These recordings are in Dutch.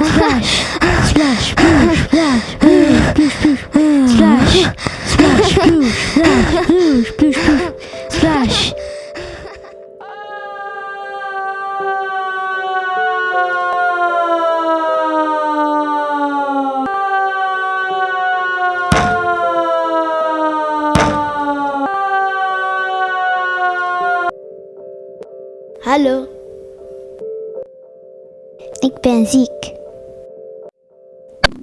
Splash! Hello. Ik ben ziek.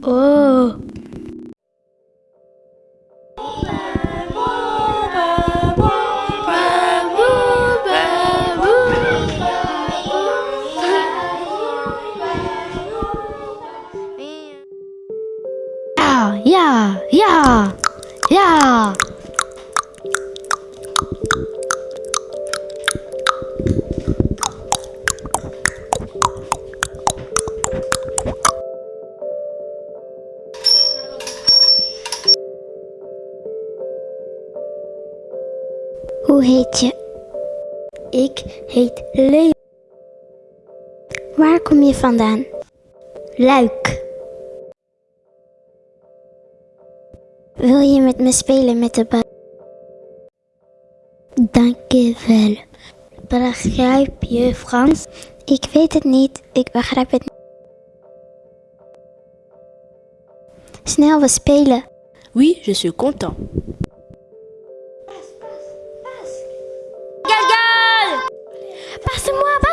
Oh. Ja, ja, ja, Hoe heet je? Ik heet Leo. Waar kom je vandaan? Luik. Wil je met me spelen met de bal? Dank je wel. Begrijp je Frans? Ik weet het niet. Ik begrijp het niet. Snel, we spelen. Oui, je suis content. semua